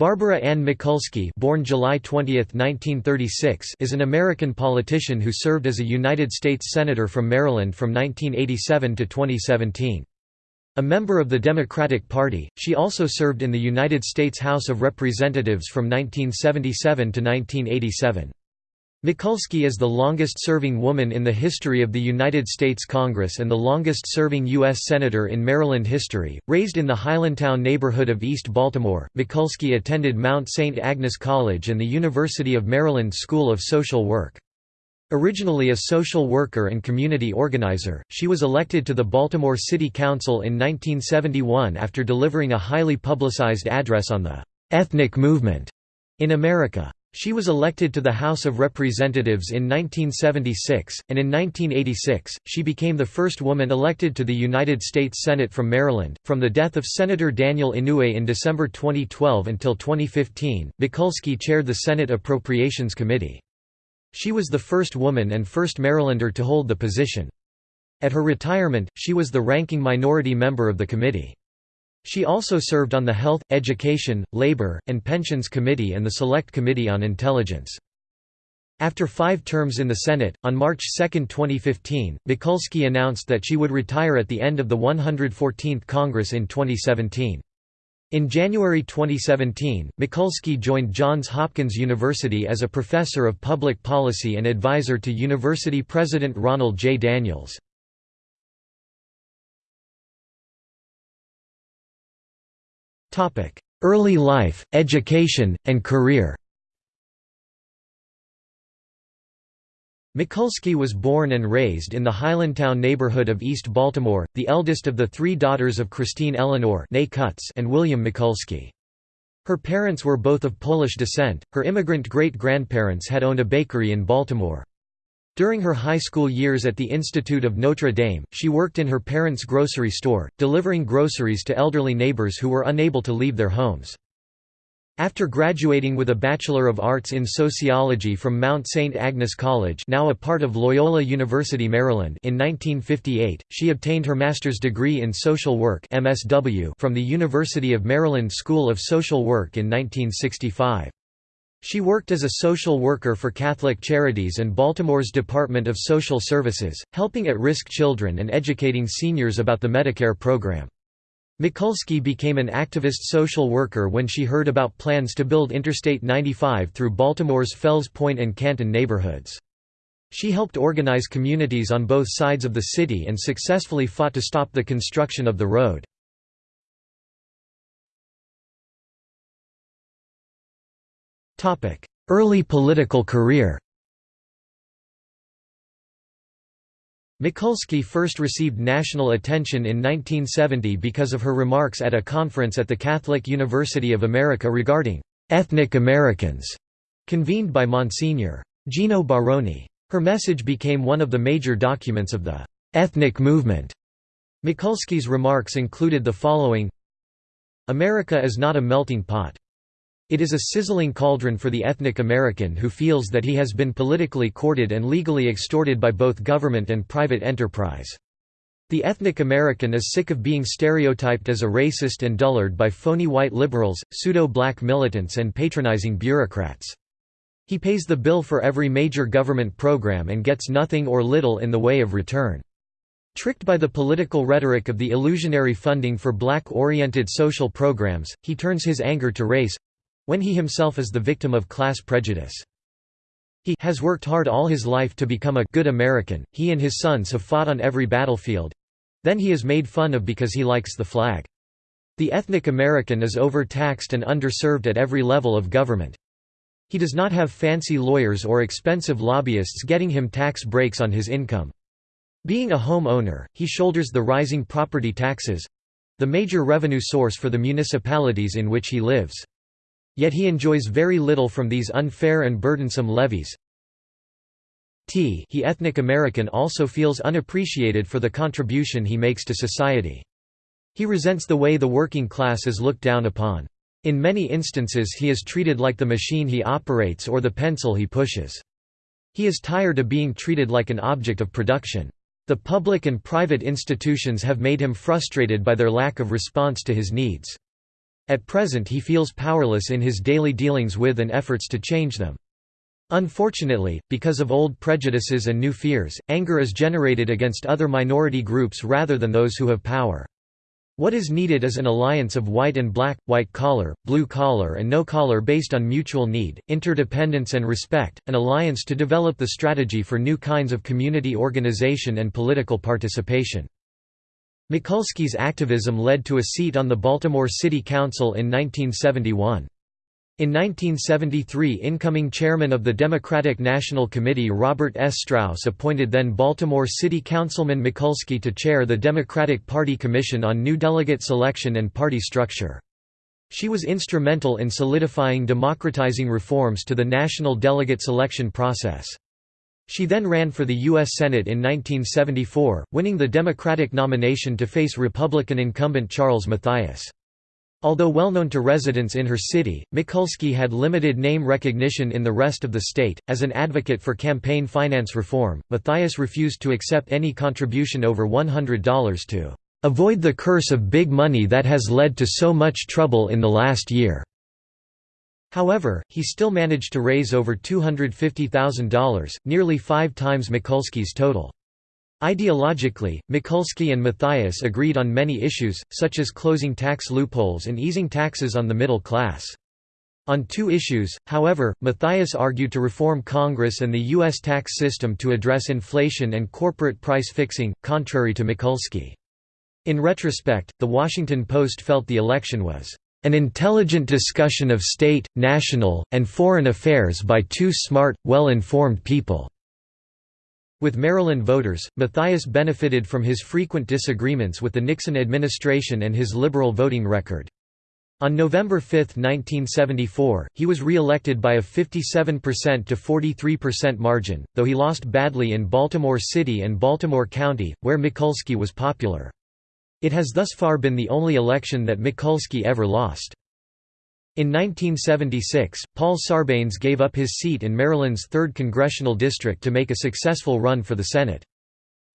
Barbara Ann Mikulski born July 20, 1936, is an American politician who served as a United States Senator from Maryland from 1987 to 2017. A member of the Democratic Party, she also served in the United States House of Representatives from 1977 to 1987. Mikulski is the longest-serving woman in the history of the United States Congress and the longest-serving U.S. Senator in Maryland history. Raised in the Highlandtown neighborhood of East Baltimore, Mikulski attended Mount St. Agnes College and the University of Maryland School of Social Work. Originally a social worker and community organizer, she was elected to the Baltimore City Council in 1971 after delivering a highly publicized address on the ethnic movement in America. She was elected to the House of Representatives in 1976, and in 1986, she became the first woman elected to the United States Senate from Maryland. From the death of Senator Daniel Inouye in December 2012 until 2015, Mikulski chaired the Senate Appropriations Committee. She was the first woman and first Marylander to hold the position. At her retirement, she was the ranking minority member of the committee. She also served on the Health, Education, Labor, and Pensions Committee and the Select Committee on Intelligence. After five terms in the Senate, on March 2, 2015, Mikulski announced that she would retire at the end of the 114th Congress in 2017. In January 2017, Mikulski joined Johns Hopkins University as a professor of public policy and advisor to university president Ronald J. Daniels. Early life, education, and career Mikulski was born and raised in the Highlandtown neighborhood of East Baltimore, the eldest of the three daughters of Christine Eleanor and William Mikulski. Her parents were both of Polish descent, her immigrant great-grandparents had owned a bakery in Baltimore. During her high school years at the Institute of Notre Dame, she worked in her parents' grocery store, delivering groceries to elderly neighbors who were unable to leave their homes. After graduating with a Bachelor of Arts in Sociology from Mount St. Agnes College now a part of Loyola University Maryland in 1958, she obtained her master's degree in social work MSW from the University of Maryland School of Social Work in 1965. She worked as a social worker for Catholic Charities and Baltimore's Department of Social Services, helping at-risk children and educating seniors about the Medicare program. Mikulski became an activist social worker when she heard about plans to build Interstate 95 through Baltimore's Fells Point and Canton neighborhoods. She helped organize communities on both sides of the city and successfully fought to stop the construction of the road. Early political career Mikulski first received national attention in 1970 because of her remarks at a conference at the Catholic University of America regarding «ethnic Americans» convened by Monsignor. Geno Baroni. Her message became one of the major documents of the «ethnic movement». Mikulski's remarks included the following America is not a melting pot. It is a sizzling cauldron for the ethnic American who feels that he has been politically courted and legally extorted by both government and private enterprise. The ethnic American is sick of being stereotyped as a racist and dullard by phony white liberals, pseudo-black militants and patronizing bureaucrats. He pays the bill for every major government program and gets nothing or little in the way of return. Tricked by the political rhetoric of the illusionary funding for black-oriented social programs, he turns his anger to race, when he himself is the victim of class prejudice. He has worked hard all his life to become a good American, he and his sons have fought on every battlefield. Then he is made fun of because he likes the flag. The ethnic American is overtaxed and underserved at every level of government. He does not have fancy lawyers or expensive lobbyists getting him tax breaks on his income. Being a home owner, he shoulders the rising property taxes—the major revenue source for the municipalities in which he lives. Yet he enjoys very little from these unfair and burdensome levies. T he ethnic American also feels unappreciated for the contribution he makes to society. He resents the way the working class is looked down upon. In many instances he is treated like the machine he operates or the pencil he pushes. He is tired of being treated like an object of production. The public and private institutions have made him frustrated by their lack of response to his needs. At present he feels powerless in his daily dealings with and efforts to change them. Unfortunately, because of old prejudices and new fears, anger is generated against other minority groups rather than those who have power. What is needed is an alliance of white and black, white collar, blue collar and no collar based on mutual need, interdependence and respect, an alliance to develop the strategy for new kinds of community organization and political participation. Mikulski's activism led to a seat on the Baltimore City Council in 1971. In 1973 incoming chairman of the Democratic National Committee Robert S. Strauss appointed then Baltimore City Councilman Mikulski to chair the Democratic Party Commission on New Delegate Selection and Party Structure. She was instrumental in solidifying democratizing reforms to the national delegate selection process. She then ran for the U.S. Senate in 1974, winning the Democratic nomination to face Republican incumbent Charles Mathias. Although well known to residents in her city, Mikulski had limited name recognition in the rest of the state. As an advocate for campaign finance reform, Mathias refused to accept any contribution over $100 to avoid the curse of big money that has led to so much trouble in the last year. However, he still managed to raise over $250,000, nearly five times Mikulski's total. Ideologically, Mikulski and Mathias agreed on many issues, such as closing tax loopholes and easing taxes on the middle class. On two issues, however, Mathias argued to reform Congress and the U.S. tax system to address inflation and corporate price fixing, contrary to Mikulski. In retrospect, The Washington Post felt the election was an intelligent discussion of state, national, and foreign affairs by two smart, well-informed people." With Maryland voters, Mathias benefited from his frequent disagreements with the Nixon administration and his liberal voting record. On November 5, 1974, he was re-elected by a 57% to 43% margin, though he lost badly in Baltimore City and Baltimore County, where Mikulski was popular. It has thus far been the only election that Mikulski ever lost. In 1976, Paul Sarbanes gave up his seat in Maryland's 3rd congressional district to make a successful run for the Senate.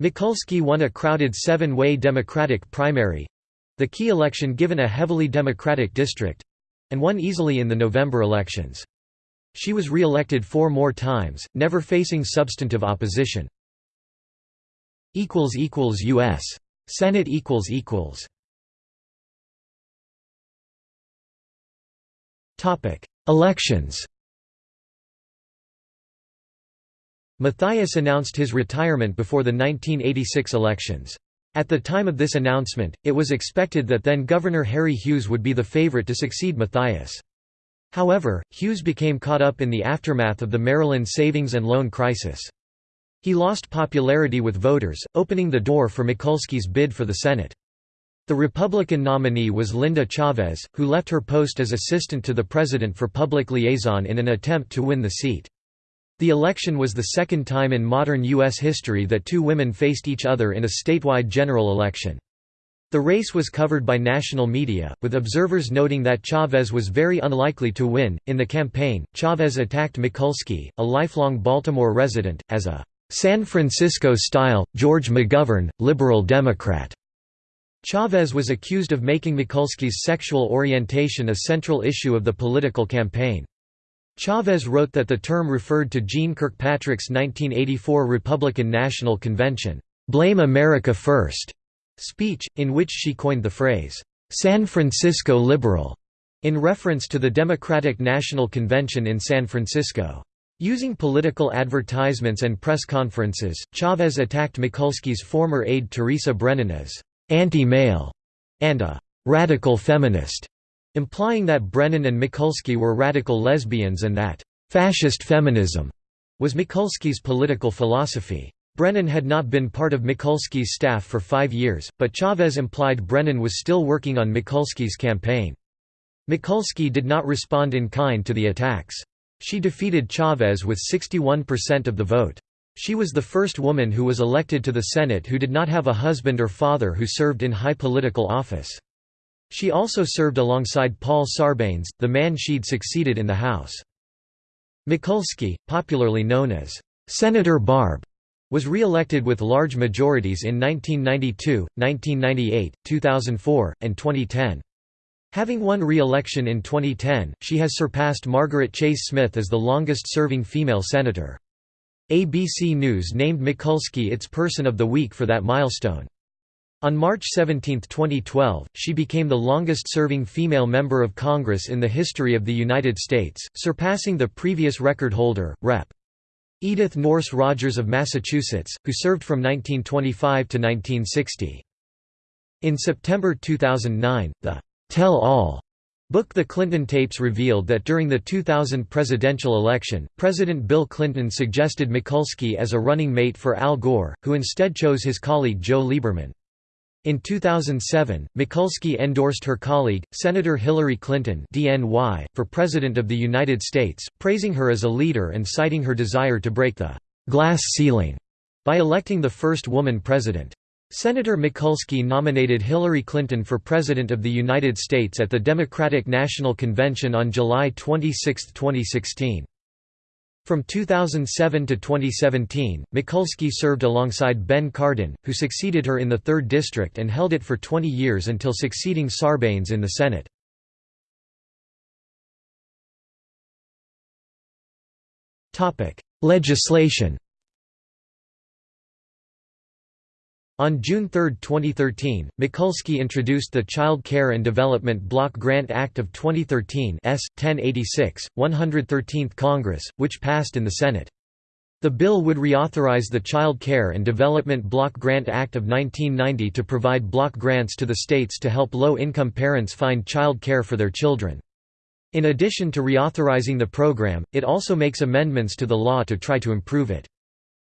Mikulski won a crowded seven-way Democratic primary—the key election given a heavily Democratic district—and won easily in the November elections. She was re-elected four more times, never facing substantive opposition. U.S. Senate equals equals. Topic: Elections. Mathias announced his retirement before the 1986 elections. At the time of this announcement, it was expected that then Governor Harry Hughes would be the favorite to succeed Mathias. However, Hughes became caught up in the aftermath of the Maryland savings and loan crisis. He lost popularity with voters, opening the door for Mikulski's bid for the Senate. The Republican nominee was Linda Chavez, who left her post as assistant to the president for public liaison in an attempt to win the seat. The election was the second time in modern U.S. history that two women faced each other in a statewide general election. The race was covered by national media, with observers noting that Chavez was very unlikely to win. In the campaign, Chavez attacked Mikulski, a lifelong Baltimore resident, as a San Francisco-style, George McGovern, liberal Democrat. Chavez was accused of making Mikulski's sexual orientation a central issue of the political campaign. Chavez wrote that the term referred to Jeane Kirkpatrick's 1984 Republican National Convention, "'Blame America First' speech, in which she coined the phrase, "'San Francisco Liberal' in reference to the Democratic National Convention in San Francisco. Using political advertisements and press conferences, Chavez attacked Mikulski's former aide Teresa Brennan as «anti-male» and a «radical feminist», implying that Brennan and Mikulski were radical lesbians and that «fascist feminism» was Mikulski's political philosophy. Brennan had not been part of Mikulski's staff for five years, but Chavez implied Brennan was still working on Mikulski's campaign. Mikulski did not respond in kind to the attacks. She defeated Chavez with 61% of the vote. She was the first woman who was elected to the Senate who did not have a husband or father who served in high political office. She also served alongside Paul Sarbanes, the man she'd succeeded in the House. Mikulski, popularly known as Senator Barb, was re-elected with large majorities in 1992, 1998, 2004, and 2010. Having won re-election in 2010, she has surpassed Margaret Chase Smith as the longest-serving female senator. ABC News named Mikulski its Person of the Week for that milestone. On March 17, 2012, she became the longest-serving female member of Congress in the history of the United States, surpassing the previous record holder, Rep. Edith Nourse Rogers of Massachusetts, who served from 1925 to 1960. In September 2009, the "'Tell All' book The Clinton Tapes revealed that during the 2000 presidential election, President Bill Clinton suggested Mikulski as a running mate for Al Gore, who instead chose his colleague Joe Lieberman. In 2007, Mikulski endorsed her colleague, Senator Hillary Clinton DNY, for President of the United States, praising her as a leader and citing her desire to break the «glass ceiling» by electing the first woman president. Senator Mikulski nominated Hillary Clinton for President of the United States at the Democratic National Convention on July 26, 2016. From 2007 to 2017, Mikulski served alongside Ben Cardin, who succeeded her in the 3rd District and held it for 20 years until succeeding Sarbanes in the Senate. Legislation On June 3, 2013, Mikulski introduced the Child Care and Development Block Grant Act of 2013 S. 1086, 113th Congress, which passed in the Senate. The bill would reauthorize the Child Care and Development Block Grant Act of 1990 to provide block grants to the states to help low-income parents find child care for their children. In addition to reauthorizing the program, it also makes amendments to the law to try to improve it.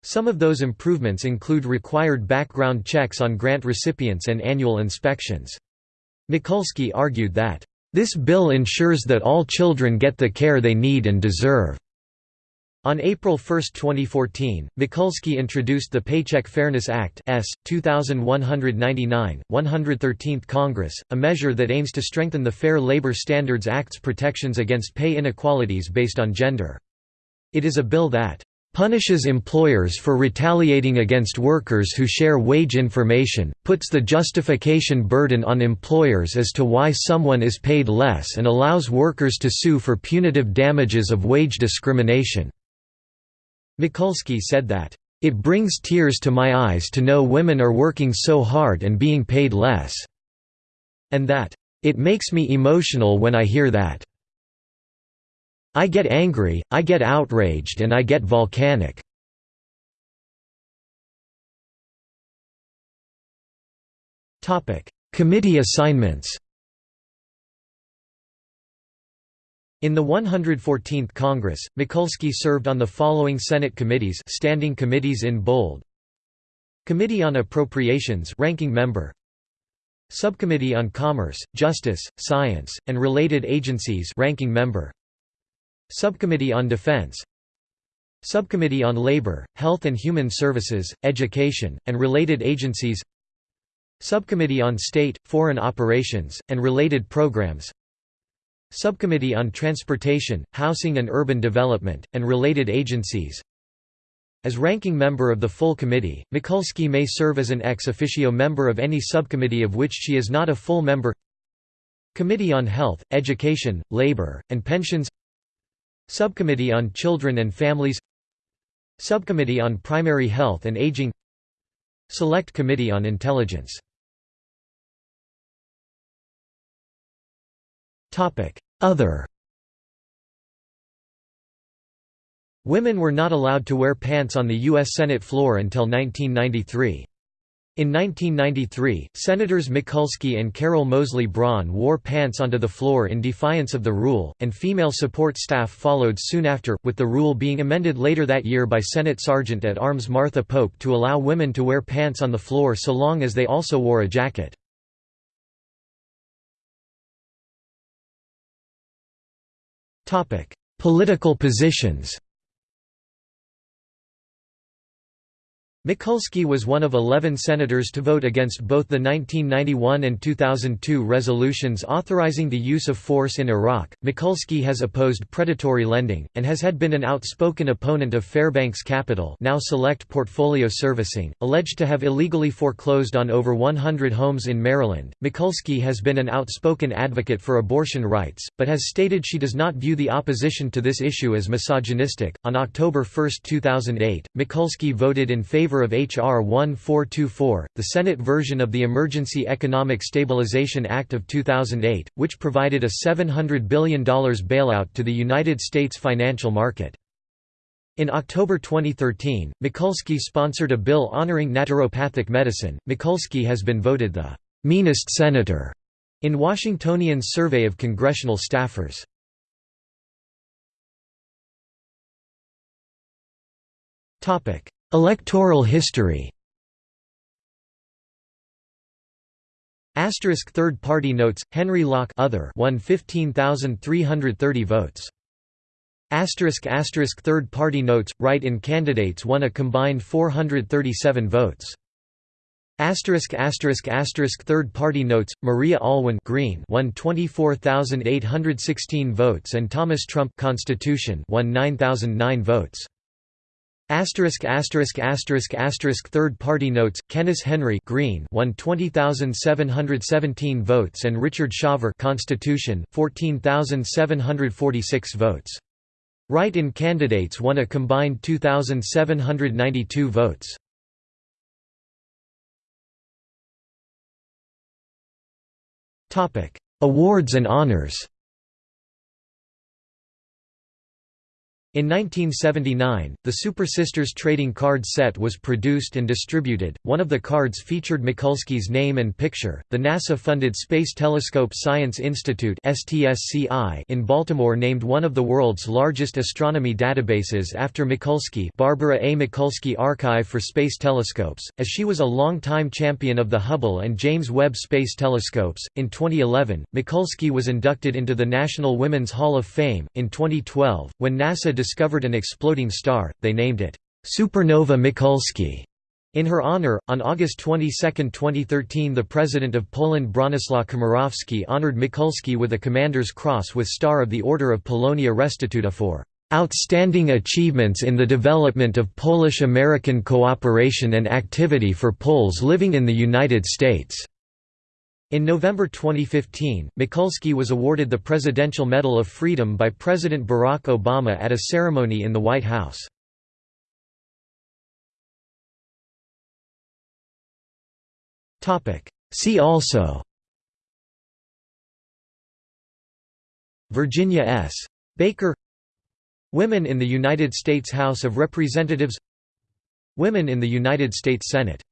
Some of those improvements include required background checks on grant recipients and annual inspections. Mikulski argued that, "...this bill ensures that all children get the care they need and deserve." On April 1, 2014, Mikulski introduced the Paycheck Fairness Act S. 2199, 113th Congress, a measure that aims to strengthen the Fair Labor Standards Act's protections against pay inequalities based on gender. It is a bill that punishes employers for retaliating against workers who share wage information, puts the justification burden on employers as to why someone is paid less and allows workers to sue for punitive damages of wage discrimination." Mikulski said that, "...it brings tears to my eyes to know women are working so hard and being paid less," and that, "...it makes me emotional when I hear that." I get angry, I get outraged and I get volcanic. Committee assignments In the 114th Congress, Mikulski served on the following Senate committees standing committees in bold. Committee on Appropriations ranking member. Subcommittee on Commerce, Justice, Science, and Related Agencies ranking member Subcommittee on Defense. Subcommittee on Labor, Health and Human Services, Education, and Related Agencies. Subcommittee on State, Foreign Operations, and Related Programs. Subcommittee on Transportation, Housing and Urban Development, and Related Agencies. As ranking member of the full committee, Mikulski may serve as an ex officio member of any subcommittee of which she is not a full member. Committee on Health, Education, Labor, and Pensions Subcommittee on Children and Families Subcommittee on Primary Health and Aging Select Committee on Intelligence Other Women were not allowed to wear pants on the U.S. Senate floor until 1993. In 1993, Senators Mikulski and Carol Moseley Braun wore pants onto the floor in defiance of the rule, and female support staff followed soon after, with the rule being amended later that year by Senate Sergeant at Arms Martha Pope to allow women to wear pants on the floor so long as they also wore a jacket. Political positions Mikulski was one of 11 senators to vote against both the 1991 and 2002 resolutions authorizing the use of force in Iraq. Mikulski has opposed predatory lending, and has had been an outspoken opponent of Fairbanks Capital now Select Portfolio Servicing, alleged to have illegally foreclosed on over 100 homes in Maryland. Mikulski has been an outspoken advocate for abortion rights, but has stated she does not view the opposition to this issue as misogynistic. On October 1, 2008, Mikulski voted in favor favor of H.R. 1424, the Senate version of the Emergency Economic Stabilization Act of 2008, which provided a $700 billion bailout to the United States financial market. In October 2013, Mikulski sponsored a bill honoring naturopathic medicine. Mikulski has been voted the meanest senator in Washingtonian's survey of congressional staffers. Topic: Electoral history. Asterisk third party notes Henry Locke other won 15,330 votes. Asterisk asterisk third party notes write-in candidates won a combined 437 votes. Asterisk asterisk asterisk third party notes Maria Allwine Green won 24,816 votes and Thomas Trump Constitution won 9,009 votes Asterisk asterisk asterisk asterisk third party notes Kenneth Henry Green won 20717 votes and Richard Shaver Constitution 14746 votes. Write-in candidates won a combined 2792 votes. Topic Awards and honors In 1979, the Super Sisters trading card set was produced and distributed. One of the cards featured Mikulski's name and picture. The NASA-funded Space Telescope Science Institute in Baltimore named one of the world's largest astronomy databases after Mikulski, Barbara A. Mikulski Archive for Space Telescopes, as she was a long-time champion of the Hubble and James Webb Space Telescopes. In 2011, Mikulski was inducted into the National Women's Hall of Fame. In 2012, when NASA discovered an exploding star, they named it, Supernova Mikulski. In her honor, on August 22, 2013 the President of Poland Bronislaw Komorowski honored Mikulski with a Commander's Cross with Star of the Order of Polonia Restituta for "...outstanding achievements in the development of Polish-American cooperation and activity for Poles living in the United States." In November 2015, Mikulski was awarded the Presidential Medal of Freedom by President Barack Obama at a ceremony in the White House. See also Virginia S. Baker Women in the United States House of Representatives Women in the United States Senate